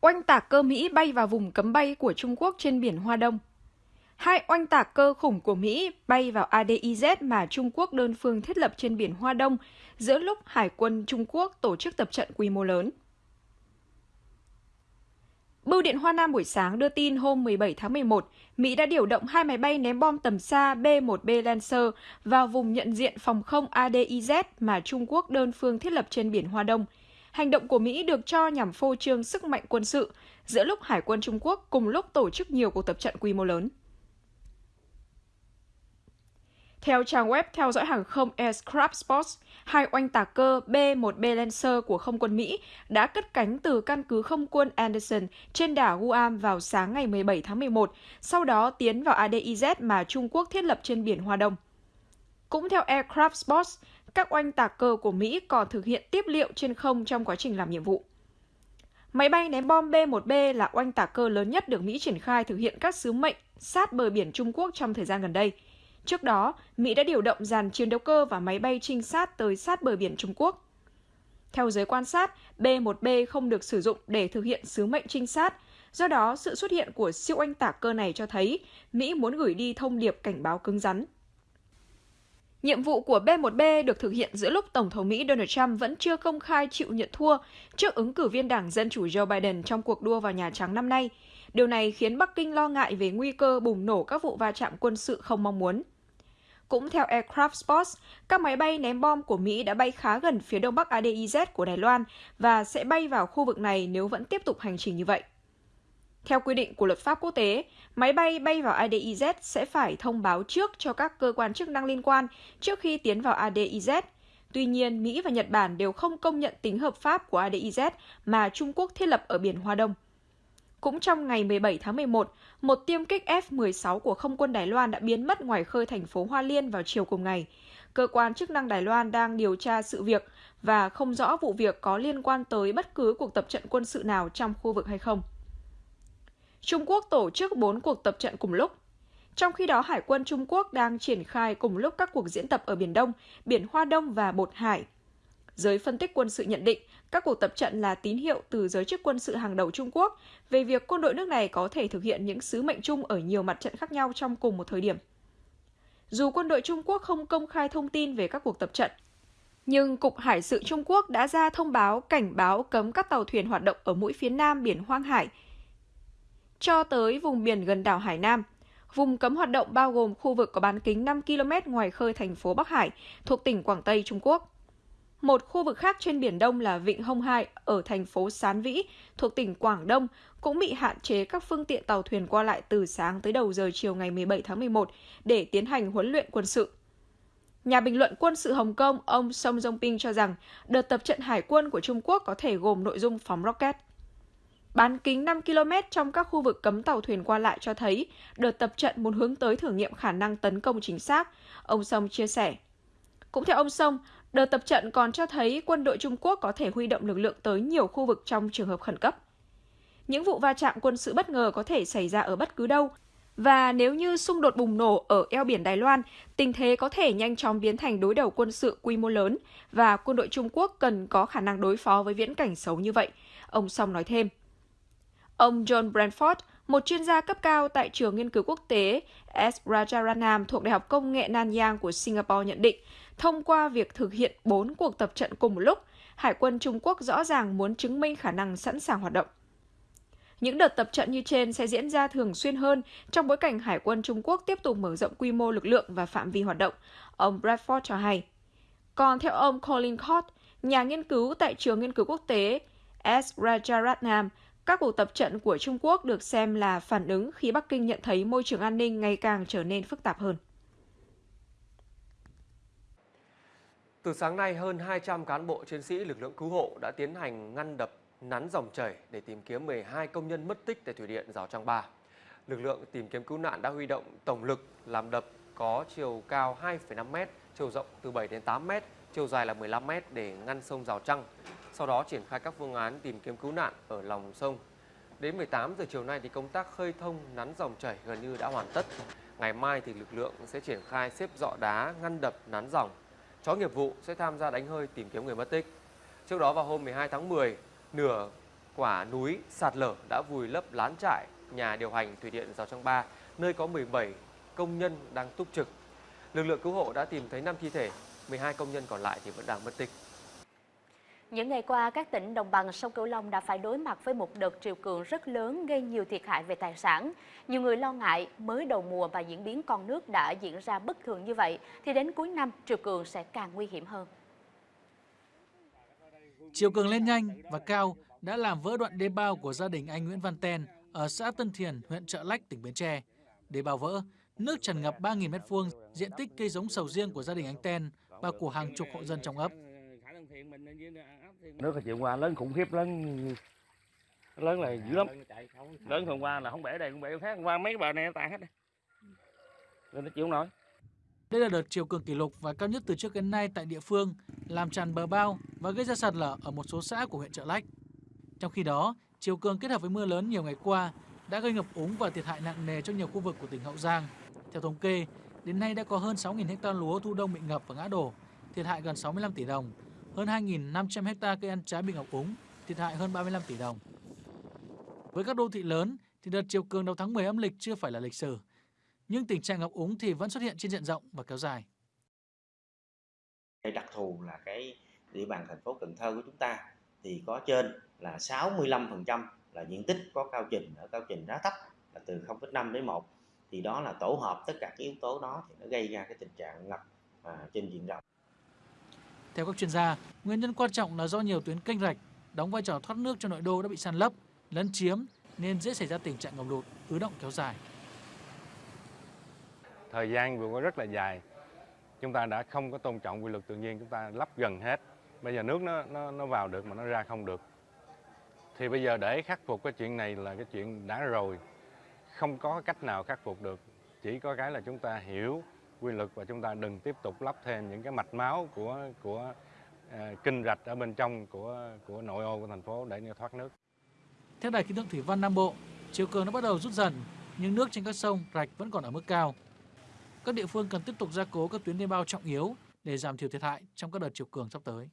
Oanh tạc cơ Mỹ bay vào vùng cấm bay của Trung Quốc trên biển Hoa Đông. Hai oanh tạc cơ khủng của Mỹ bay vào ADIZ mà Trung Quốc đơn phương thiết lập trên biển Hoa Đông giữa lúc Hải quân Trung Quốc tổ chức tập trận quy mô lớn. Bưu điện Hoa Nam buổi sáng đưa tin hôm 17 tháng 11, Mỹ đã điều động hai máy bay ném bom tầm xa B-1B Lancer vào vùng nhận diện phòng không ADIZ mà Trung Quốc đơn phương thiết lập trên biển Hoa Đông. Hành động của Mỹ được cho nhằm phô trương sức mạnh quân sự giữa lúc Hải quân Trung Quốc cùng lúc tổ chức nhiều cuộc tập trận quy mô lớn. Theo trang web theo dõi hàng không Aircraft Sports, hai oanh tạc cơ B-1B Lancer của không quân Mỹ đã cất cánh từ căn cứ không quân Anderson trên đảo Guam vào sáng ngày 17 tháng 11, sau đó tiến vào ADIZ mà Trung Quốc thiết lập trên biển Hoa Đông. Cũng theo Aircraft Sports, các oanh tạc cơ của Mỹ còn thực hiện tiếp liệu trên không trong quá trình làm nhiệm vụ. Máy bay ném bom B-1B là oanh tạc cơ lớn nhất được Mỹ triển khai thực hiện các sứ mệnh sát bờ biển Trung Quốc trong thời gian gần đây – Trước đó, Mỹ đã điều động dàn chiến đấu cơ và máy bay trinh sát tới sát bờ biển Trung Quốc. Theo giới quan sát, B-1B không được sử dụng để thực hiện sứ mệnh trinh sát, do đó sự xuất hiện của siêu oanh tạc cơ này cho thấy Mỹ muốn gửi đi thông điệp cảnh báo cứng rắn. Nhiệm vụ của B-1B được thực hiện giữa lúc Tổng thống Mỹ Donald Trump vẫn chưa công khai chịu nhận thua trước ứng cử viên Đảng Dân Chủ Joe Biden trong cuộc đua vào Nhà Trắng năm nay. Điều này khiến Bắc Kinh lo ngại về nguy cơ bùng nổ các vụ va chạm quân sự không mong muốn. Cũng theo Aircraft Sports, các máy bay ném bom của Mỹ đã bay khá gần phía đông bắc ADIZ của Đài Loan và sẽ bay vào khu vực này nếu vẫn tiếp tục hành trình như vậy. Theo quy định của luật pháp quốc tế, máy bay bay vào ADIZ sẽ phải thông báo trước cho các cơ quan chức năng liên quan trước khi tiến vào ADIZ. Tuy nhiên, Mỹ và Nhật Bản đều không công nhận tính hợp pháp của ADIZ mà Trung Quốc thiết lập ở biển Hoa Đông. Cũng trong ngày 17 tháng 11, một tiêm kích F-16 của không quân Đài Loan đã biến mất ngoài khơi thành phố Hoa Liên vào chiều cùng ngày. Cơ quan chức năng Đài Loan đang điều tra sự việc và không rõ vụ việc có liên quan tới bất cứ cuộc tập trận quân sự nào trong khu vực hay không. Trung Quốc tổ chức 4 cuộc tập trận cùng lúc. Trong khi đó, Hải quân Trung Quốc đang triển khai cùng lúc các cuộc diễn tập ở Biển Đông, Biển Hoa Đông và Bột Hải. Giới phân tích quân sự nhận định các cuộc tập trận là tín hiệu từ giới chức quân sự hàng đầu Trung Quốc về việc quân đội nước này có thể thực hiện những sứ mệnh chung ở nhiều mặt trận khác nhau trong cùng một thời điểm. Dù quân đội Trung Quốc không công khai thông tin về các cuộc tập trận, nhưng Cục Hải sự Trung Quốc đã ra thông báo cảnh báo cấm các tàu thuyền hoạt động ở mũi phía nam biển Hoang Hải cho tới vùng biển gần đảo Hải Nam. Vùng cấm hoạt động bao gồm khu vực có bán kính 5 km ngoài khơi thành phố Bắc Hải thuộc tỉnh Quảng Tây, Trung Quốc. Một khu vực khác trên Biển Đông là Vịnh Hồng Hai ở thành phố Sán Vĩ thuộc tỉnh Quảng Đông cũng bị hạn chế các phương tiện tàu thuyền qua lại từ sáng tới đầu giờ chiều ngày 17 tháng 11 để tiến hành huấn luyện quân sự. Nhà bình luận quân sự Hồng Kông ông Song Jong-ping cho rằng đợt tập trận hải quân của Trung Quốc có thể gồm nội dung phóng rocket. Bán kính 5 km trong các khu vực cấm tàu thuyền qua lại cho thấy đợt tập trận muốn hướng tới thử nghiệm khả năng tấn công chính xác, ông Song chia sẻ. Cũng theo ông Song, Đợt tập trận còn cho thấy quân đội Trung Quốc có thể huy động lực lượng tới nhiều khu vực trong trường hợp khẩn cấp. Những vụ va chạm quân sự bất ngờ có thể xảy ra ở bất cứ đâu, và nếu như xung đột bùng nổ ở eo biển Đài Loan, tình thế có thể nhanh chóng biến thành đối đầu quân sự quy mô lớn và quân đội Trung Quốc cần có khả năng đối phó với viễn cảnh xấu như vậy, ông Song nói thêm. Ông John Brandford, một chuyên gia cấp cao tại trường nghiên cứu quốc tế S. Rajaratnam thuộc Đại học Công nghệ Nanyang của Singapore nhận định, thông qua việc thực hiện 4 cuộc tập trận cùng một lúc, Hải quân Trung Quốc rõ ràng muốn chứng minh khả năng sẵn sàng hoạt động. Những đợt tập trận như trên sẽ diễn ra thường xuyên hơn trong bối cảnh Hải quân Trung Quốc tiếp tục mở rộng quy mô lực lượng và phạm vi hoạt động, ông Bradford cho hay. Còn theo ông Colin Cott, nhà nghiên cứu tại trường nghiên cứu quốc tế S. Rajaratnam, các cuộc tập trận của Trung Quốc được xem là phản ứng khi Bắc Kinh nhận thấy môi trường an ninh ngày càng trở nên phức tạp hơn. Từ sáng nay, hơn 200 cán bộ chiến sĩ lực lượng cứu hộ đã tiến hành ngăn đập nắn dòng chảy để tìm kiếm 12 công nhân mất tích tại thủy điện Rào Trăng Ba. Lực lượng tìm kiếm cứu nạn đã huy động tổng lực làm đập có chiều cao 2,5 m, chiều rộng từ 7 đến 8 m, chiều dài là 15 m để ngăn sông Rào Trăng. Sau đó triển khai các phương án tìm kiếm cứu nạn ở lòng sông. Đến 18 giờ chiều nay thì công tác khơi thông nắn dòng chảy gần như đã hoàn tất. Ngày mai thì lực lượng sẽ triển khai xếp dọ đá ngăn đập nắn dòng chó nghiệp vụ sẽ tham gia đánh hơi tìm kiếm người mất tích. Trước đó vào hôm 12 tháng 10, nửa quả núi sạt lở đã vùi lấp lán trại nhà điều hành thủy điện Rào Trăng Ba, nơi có 17 công nhân đang túc trực. Lực lượng cứu hộ đã tìm thấy 5 thi thể, 12 công nhân còn lại thì vẫn đang mất tích. Những ngày qua, các tỉnh đồng bằng sông Cửu Long đã phải đối mặt với một đợt triều cường rất lớn gây nhiều thiệt hại về tài sản. Nhiều người lo ngại mới đầu mùa và diễn biến con nước đã diễn ra bất thường như vậy, thì đến cuối năm triều cường sẽ càng nguy hiểm hơn. Triều cường lên nhanh và cao đã làm vỡ đoạn đê bao của gia đình anh Nguyễn Văn Ten ở xã Tân Thiền, huyện Trợ Lách, tỉnh Bến Tre. Đê bao vỡ, nước tràn ngập 3.000 m2 diện tích cây giống sầu riêng của gia đình anh Ten và của hàng chục hộ dân trong ấp. Nước ở chiều qua lớn khủng khiếp lớn lớn là dữ lắm. Lớn hôm qua là không bể đây cũng bể khác, hôm qua mấy cái bờ này nó tàn hết. Nên nó chịu không nổi. Đây là đợt chiều cường kỷ lục và cao nhất từ trước đến nay tại địa phương, làm tràn bờ bao và gây ra sạt lở ở một số xã của huyện Trợ Lách. Trong khi đó, chiều cường kết hợp với mưa lớn nhiều ngày qua đã gây ngập úng và thiệt hại nặng nề cho nhiều khu vực của tỉnh Hậu Giang. Theo thống kê, đến nay đã có hơn 6.000 ha lúa thu đông bị ngập và ngã đổ, thiệt hại gần 65 tỷ đồng, hơn 2.500 hecta cây ăn trái bị ngập úng, thiệt hại hơn 35 tỷ đồng. Với các đô thị lớn thì đợt chiều cường đầu tháng 10 âm lịch chưa phải là lịch sử, nhưng tình trạng ngập úng thì vẫn xuất hiện trên diện rộng và kéo dài. Cái đặc thù là cái địa bàn thành phố Cần Thơ của chúng ta thì có trên là 65% là diện tích có cao trình ở cao trình đá thấp là từ 0,5 đến 1 thì đó là tổ hợp tất cả các yếu tố đó thì nó gây ra cái tình trạng ngập à, trên diện rộng. Theo các chuyên gia, nguyên nhân quan trọng là do nhiều tuyến kênh rạch đóng vai trò thoát nước cho nội đô đã bị san lấp, lấn chiếm nên dễ xảy ra tình trạng ngập lụt, ứ động kéo dài. Thời gian vừa qua rất là dài. Chúng ta đã không có tôn trọng quy luật tự nhiên, chúng ta lắp gần hết. Bây giờ nước nó nó nó vào được mà nó ra không được. Thì bây giờ để khắc phục cái chuyện này là cái chuyện đã rồi. Không có cách nào khắc phục được. Chỉ có cái là chúng ta hiểu quy luật và chúng ta đừng tiếp tục lắp thêm những cái mạch máu của của uh, kinh rạch ở bên trong của của nội ô của thành phố để thoát nước. Theo Đài khí tượng thủy văn Nam Bộ, chiều cường đã bắt đầu rút dần, nhưng nước trên các sông, rạch vẫn còn ở mức cao. Các địa phương cần tiếp tục gia cố các tuyến đê bao trọng yếu để giảm thiểu thiệt hại trong các đợt chiều cường sắp tới.